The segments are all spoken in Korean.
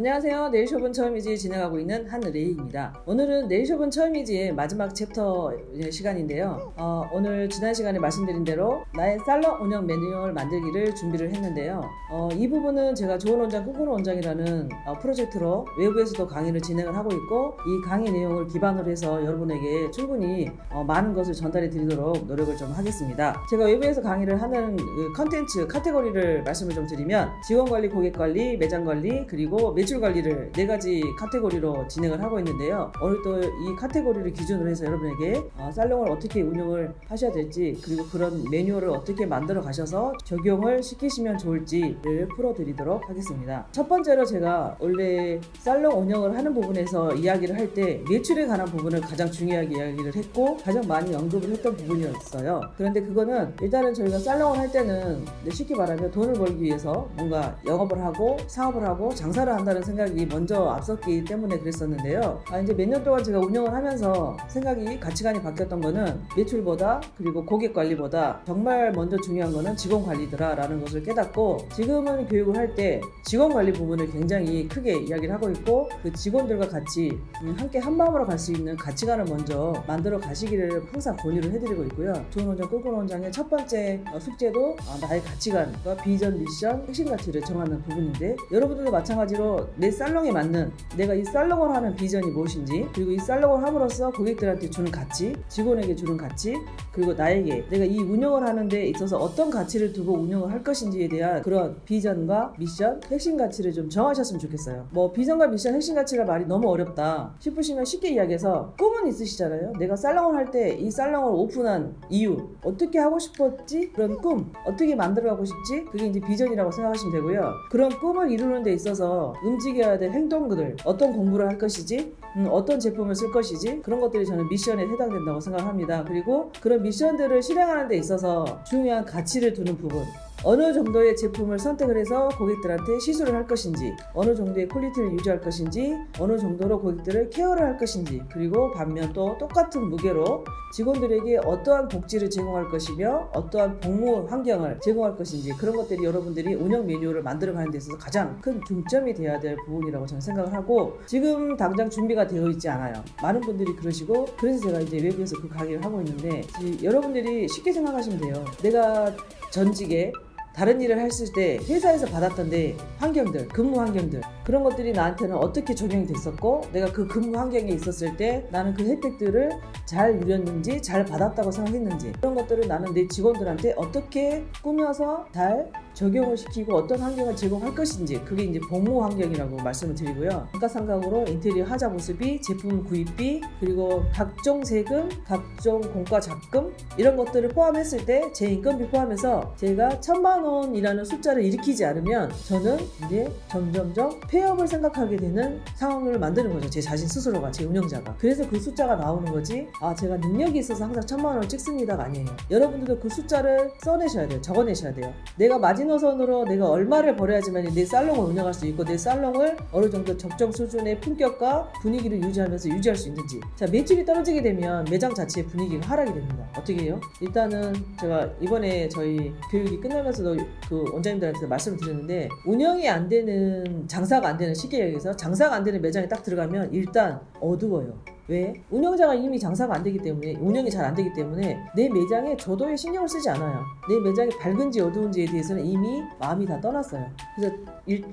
안녕하세요. 네일숍은 처음이지 진행하고 있는 한레이입니다. 오늘은 네일숍은 처음이지의 마지막 챕터 시간인데요. 어, 오늘 지난 시간에 말씀드린 대로 나의 살롱 운영 매뉴얼 만들기를 준비를 했는데요. 어, 이 부분은 제가 좋은 원장 꿈꾸는 원장이라는 어, 프로젝트로 외부에서도 강의를 진행을 하고 있고 이 강의 내용을 기반으로 해서 여러분에게 충분히 어, 많은 것을 전달해 드리도록 노력을 좀 하겠습니다. 제가 외부에서 강의를 하는 그 컨텐츠 카테고리를 말씀을 좀 드리면 직원관리, 고객관리, 매장관리 그리고 매출 관리를 네 가지 카테고리로 진행을 하하고 있는데요. 오늘 또 이 카테고리를 기준으로 해서 여러분에게 어, 살롱을 어떻게 운영을 하셔야 될지 그리고 그런 매뉴얼을 어떻게 만들어 가셔서 적용을 시키시면 좋을지를 풀어드리도록 하겠습니다. 첫 번째로 제가 원래 살롱 운영을 하는 부분에서 이야기를 할 때 매출에 관한 부분을 가장 중요하게 이야기를 했고 가장 많이 언급을 했던 부분이었어요. 그런데 그거는 일단은 저희가 살롱을 할 때는 쉽게 말하면 돈을 벌기 위해서 뭔가 영업을 하고 사업을 하고 장사를 한다는 생각이 먼저 앞섰기 때문에 그랬었는데요. 아, 이제 몇 년 동안 제가 운영을 하면서 생각이 가치관이 바뀌었던 거는 매출보다 그리고 고객 관리보다 정말 먼저 중요한 거는 직원 관리더라라는 것을 깨닫고 지금은 교육을 할 때 직원 관리 부분을 굉장히 크게 이야기를 하고 있고 그 직원들과 같이 음, 함께 한 마음으로 갈 수 있는 가치관을 먼저 만들어 가시기를 항상 권유를 해드리고 있고요. 좋은 원장, 꿀꿀 원장의 첫 번째 어, 숙제도 아, 나의 가치관과 비전, 미션, 핵심 가치를 정하는 부분인데 여러분들도 마찬가지로 내 살롱에 맞는 내가 이 살롱을 하는 비전이 무엇인지 그리고 이 살롱을 함으로써 고객들한테 주는 가치 직원에게 주는 가치 그리고 나에게 내가 이 운영을 하는 데 있어서 어떤 가치를 두고 운영을 할 것인지에 대한 그런 비전과 미션 핵심 가치를 좀 정하셨으면 좋겠어요. 뭐 비전과 미션 핵심 가치가 말이 너무 어렵다 싶으시면 쉽게 이야기해서 꿈은 있으시잖아요. 내가 살롱을 할 때 이 살롱을 오픈한 이유 어떻게 하고 싶었지? 그런 꿈 어떻게 만들어 가고 싶지? 그게 이제 비전이라고 생각하시면 되고요. 그런 꿈을 이루는 데 있어서 움직여야 될 행동들 어떤 공부를 할 것이지 음, 어떤 제품을 쓸 것이지 그런 것들이 저는 미션에 해당된다고 생각합니다. 그리고 그런 미션들을 실행하는 데 있어서 중요한 가치를 두는 부분 어느 정도의 제품을 선택을 해서 고객들한테 시술을 할 것인지 어느 정도의 퀄리티를 유지할 것인지 어느 정도로 고객들을 케어를 할 것인지 그리고 반면 또 똑같은 무게로 직원들에게 어떠한 복지를 제공할 것이며 어떠한 복무 환경을 제공할 것인지 그런 것들이 여러분들이 운영 매뉴얼을 만들어 가는 데 있어서 가장 큰 중점이 되어야 될 부분이라고 저는 생각을 하고 지금 당장 준비가 되어 있지 않아요. 많은 분들이 그러시고 그래서 제가 이제 외부에서 그 강의를 하고 있는데 여러분들이 쉽게 생각하시면 돼요. 내가 전직에 다른 일을 했을 때 회사에서 받았던데 환경들 근무 환경들 그런 것들이 나한테는 어떻게 적용이 됐었고 내가 그 근무 환경에 있었을 때 나는 그 혜택들을 잘 누렸는지 잘 받았다고 생각했는지 그런 것들을 나는 내 직원들한테 어떻게 꾸며서 잘 적용을 시키고 어떤 환경을 제공할 것인지 그게 이제 복무 환경이라고 말씀을 드리고요. 감가상각으로 인테리어 하자 모습이 제품 구입비 그리고 각종 세금 각종 공과 잡금 이런 것들을 포함했을 때 제 인건비 포함해서 제가 천만 원이라는 숫자를 일으키지 않으면 저는 이제 점점점 폐업을 생각하게 되는 상황을 만드는 거죠. 제 자신 스스로가 제 운영자가. 그래서 그 숫자가 나오는 거지 아 제가 능력이 있어서 항상 천만 원을 찍습니다가 아니에요. 여러분들도 그 숫자를 써내셔야 돼요. 적어내셔야 돼요. 내가 마지노선으로 내가 얼마를 벌어야지만 내 살롱을 운영할 수 있고 내 살롱을 어느 정도 적정 수준의 품격과 분위기를 유지하면서 유지할 수 있는지. 자 매출이 떨어지게 되면 매장 자체의 분위기가 하락이 됩니다 어떻게 해요? 일단은 제가 이번에 저희 교육이 끝나면서도 그 원장님들한테 말씀을 드렸는데 운영이 안 되는 장사가 안 되는 쉽게 얘기해서 장사가 안 되는 매장에 딱 들어가면 일단 어두워요 왜? 운영자가 이미 장사가 안 되기 때문에 운영이 잘 안 되기 때문에 내 매장에 저도에 신경을 쓰지 않아요. 내 매장이 밝은지 어두운지에 대해서는 이미 마음이 다 떠났어요. 그래서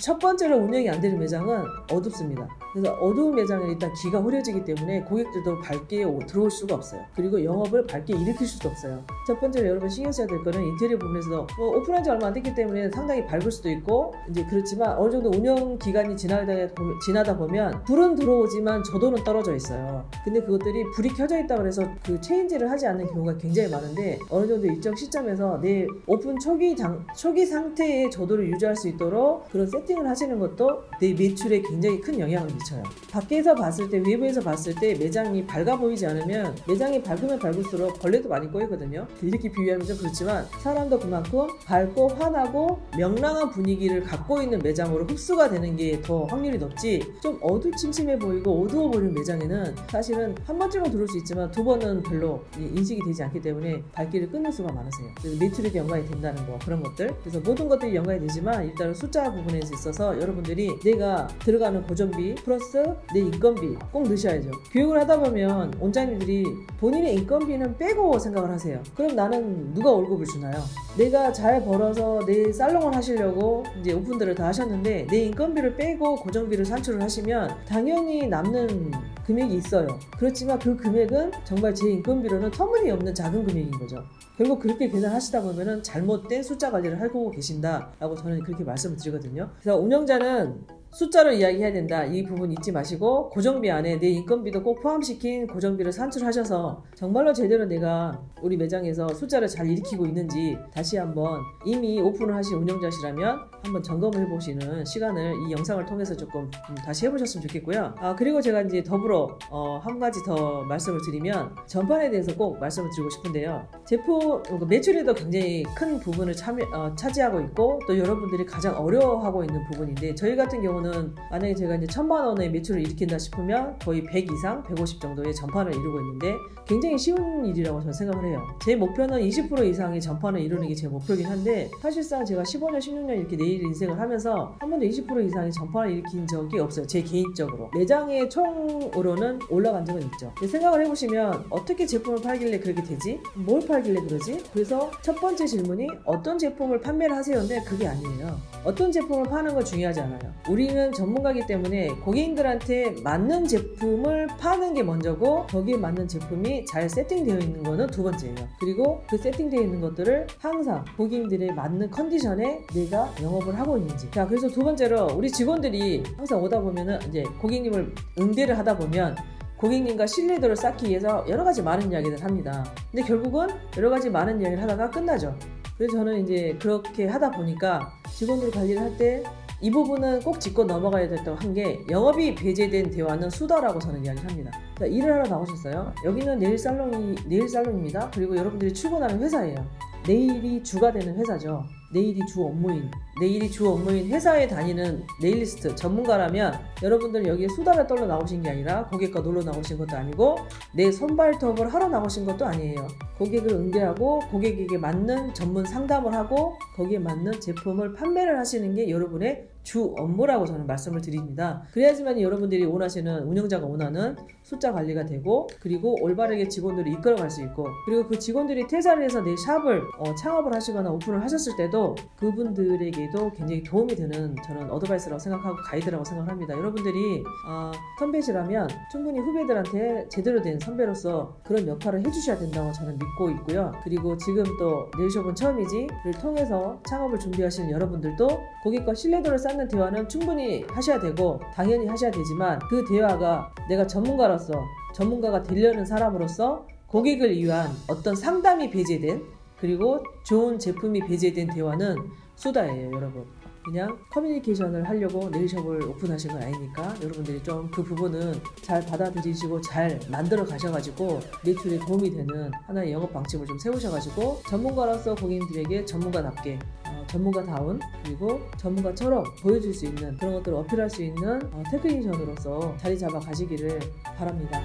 첫 번째로 운영이 안 되는 매장은 어둡습니다. 그래서 어두운 매장은 일단 기가 흐려지기 때문에 고객들도 밝게 들어올 수가 없어요. 그리고 영업을 밝게 일으킬 수도 없어요. 첫 번째로 여러분 신경 써야 될 거는 인테리어 부분에서도 뭐 오픈한 지 얼마 안 됐기 때문에 상당히 밝을 수도 있고 이제 그렇지만 어느 정도 운영 기간이 지나다, 보면 불은 들어오지만 저도는 떨어져 근데 그것들이 불이 켜져 있다 그래서 그 체인지를 하지 않는 경우가 굉장히 많은데 어느 정도 일정 시점에서 내 오픈 초기 장, 초기 상태의 조도를 유지할 수 있도록 그런 세팅을 하시는 것도 내 매출에 굉장히 큰 영향을 미쳐요. 밖에서 봤을 때 외부에서 봤을 때 매장이 밝아 보이지 않으면 매장이 밝으면 밝을수록 벌레도 많이 꼬이거든요. 이렇게 비유하면 좀 그렇지만 사람도 그만큼 밝고 환하고 명랑한 분위기를 갖고 있는 매장으로 흡수가 되는 게 더 확률이 높지 좀 어두침침해 보이고 어두워 보이는 매장에는 사실은 한 번쯤은 들어올 수 있지만 두 번은 별로 이 인식이 되지 않기 때문에 발길을 끊을 수가 많으세요. 그래서 매출에도 연관이 된다는 거 그런 것들. 그래서 모든 것들이 연관이 되지만 일단은 숫자 부분에 있어서 여러분들이 내가 들어가는 고정비 플러스 내 인건비 꼭 넣으셔야죠. 교육을 하다 보면 원장님들이 본인의 인건비는 빼고 생각을 하세요. 그럼 나는 누가 월급을 주나요? 내가 잘 벌어서 내 살롱을 하시려고 이제 오픈들을 다 하셨는데 내 인건비를 빼고 고정비를 산출을 하시면 당연히 남는 금액이 있어요. 그렇지만 그 금액은 정말 제 인건비로는 터무니없는 작은 금액인 거죠. 결국 그렇게 계산하시다 보면은 잘못된 숫자 관리를 하고 계신다라고 저는 그렇게 말씀을 드리거든요. 그래서 운영자는 숫자로 이야기해야 된다. 이 부분 잊지 마시고 고정비 안에 내 인건비도 꼭 포함시킨 고정비를 산출하셔서 정말로 제대로 내가 우리 매장에서 숫자를 잘 일으키고 있는지 다시 한번 이미 오픈을 하신 운영자시라면 한번 점검을 해보시는 시간을 이 영상을 통해서 조금 음, 다시 해보셨으면 좋겠고요. 아 그리고 제가 이제 더불어 어, 한 가지 더 말씀을 드리면 전반에 대해서 꼭 말씀을 드리고 싶은데요. 제품 그 매출에도 굉장히 큰 부분을 참여, 어, 차지하고 있고 또 여러분들이 가장 어려워하고 있는 부분인데 저희 같은 경우는 만약에 제가 이제 천만 원의 매출을 일으킨다 싶으면 거의 100 이상, 150 정도의 전판을 이루고 있는데 굉장히 쉬운 일이라고 저는 생각을 해요. 제 목표는 20% 이상의 전판을 이루는 게 제 목표긴 한데 사실상 제가 15년, 16년 이렇게 내일 인생을 하면서 한 번도 20% 이상의 전판을 일으킨 적이 없어요. 제 개인적으로. 매장의 총으로는 올라간 적은 있죠. 근데 생각을 해보시면 어떻게 제품을 팔길래 그렇게 되지? 뭘 팔길래 그러지? 그래서 첫 번째 질문이 어떤 제품을 판매를 하세요인데 그게 아니에요. 어떤 제품을 파는 건 중요하지 않아요. 우리 는 전문가이기 때문에 고객님들한테 맞는 제품을 파는 게 먼저고 거기에 맞는 제품이 잘 세팅되어 있는 거는 두 번째예요. 그리고 그 세팅되어 있는 것들을 항상 고객님들의 맞는 컨디션에 내가 영업을 하고 있는지. 자, 그래서 두 번째로 우리 직원들이 항상 오다 보면은 이제 고객님을 응대를 하다 보면 고객님과 신뢰도를 쌓기 위해서 여러 가지 많은 이야기를 합니다. 근데 결국은 여러 가지 많은 이야기를 하다가 끝나죠. 그래서 저는 이제 그렇게 하다 보니까 직원들 관리를 할때 이 부분은 꼭 짚고 넘어가야 됐다고 한 게 영업이 배제된 대화는 수다라고 저는 이야기를 합니다. 자, 일을 하러 나오셨어요. 여기는 네일 살롱이 네일 살롱입니다. 그리고 여러분들이 출근하는 회사예요. 내일이 주가 되는 회사죠. 내일이 주 업무인, 네일이 주 업무인 회사에 다니는 네일리스트 전문가라면 여러분들 여기에 수다를 떨러 나오신 게 아니라 고객과 놀러 나오신 것도 아니고 내 손발톱을 하러 나오신 것도 아니에요. 고객을 응대하고 고객에게 맞는 전문 상담을 하고 거기에 맞는 제품을 판매를 하시는 게 여러분의 주 업무라고 저는 말씀을 드립니다. 그래야지만 여러분들이 원하시는 운영자가 원하는 숫자 관리가 되고 그리고 올바르게 직원들을 이끌어갈 수 있고 그리고 그 직원들이 퇴사를 해서 내 샵을 어, 창업을 하시거나 오픈을 하셨을 때도 그분들에게도 굉장히 도움이 되는 저는 어드바이스라고 생각하고 가이드라고 생각합니다. 여러분들이 어, 선배시라면 충분히 후배들한테 제대로 된 선배로서 그런 역할을 해주셔야 된다고 저는 믿고 있고요. 그리고 지금 또 네일숍은 처음이지를 통해서 창업을 준비하시는 여러분들도 고객과 신뢰도를 쌓는 대화는 충분히 하셔야 되고 당연히 하셔야 되지만 그 대화가 내가 전문가로서 전문가가 되려는 사람으로서 고객을 위한 어떤 상담이 배제된 그리고 좋은 제품이 배제된 대화는 수다예요, 여러분. 그냥 커뮤니케이션을 하려고 네일숍을 오픈하신 건 아니니까 여러분들이 좀 그 부분은 잘 받아들이시고 잘 만들어 가셔가지고 매출에 도움이 되는 하나의 영업 방침을 좀 세우셔가지고 전문가로서 고객님들에게 전문가답게 어, 전문가다운 그리고 전문가처럼 보여줄 수 있는 그런 것들을 어필할 수 있는 어, 테크니션으로서 자리 잡아 가시기를 바랍니다.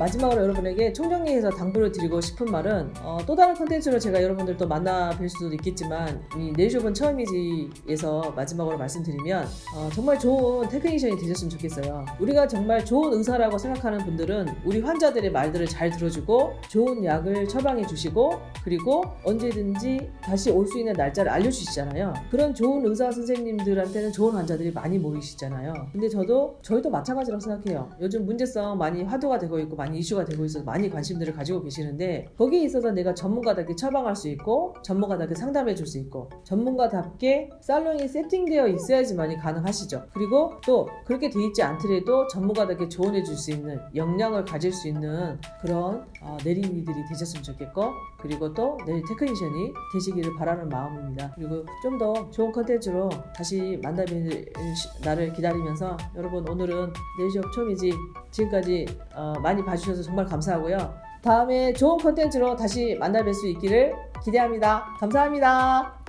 마지막으로 여러분에게 총정리해서 당부를 드리고 싶은 말은 어, 또 다른 컨텐츠로 제가 여러분들 또 만나 뵐 수도 있겠지만 이 네일숍은 처음이지에서 마지막으로 말씀드리면 어, 정말 좋은 technician이 되셨으면 좋겠어요. 우리가 정말 좋은 의사라고 생각하는 분들은 우리 환자들의 말들을 잘 들어주고 좋은 약을 처방해 주시고 그리고 언제든지 다시 올 수 있는 날짜를 알려주시잖아요. 그런 좋은 의사 선생님들한테는 좋은 환자들이 많이 모이시잖아요. 근데 저도 저희도 마찬가지라고 생각해요. 요즘 문제성 많이 화두가 되고 있고 많이 이슈가 되고 있어서 많이 관심들을 가지고 계시는데 거기에 있어서 내가 전문가답게 처방할 수 있고 전문가답게 상담해 줄 수 있고 전문가답게 살롱이 세팅되어 있어야지만이 가능하시죠. 그리고 또 그렇게 돼 있지 않더라도 전문가답게 조언해 줄 수 있는 역량을 가질 수 있는 그런 어, 내리미들이 되셨으면 좋겠고 그리고 또 네일 technician이 되시기를 바라는 마음입니다. 그리고 좀 더 좋은 컨텐츠로 다시 만나뵐 날을 기다리면서 여러분 오늘은 네일숍 처음이지 지금까지 어, 많이 봐주셔서 정말 감사하고요. 다음에 좋은 콘텐츠로 다시 만나 뵐 수 있기를 기대합니다. 감사합니다.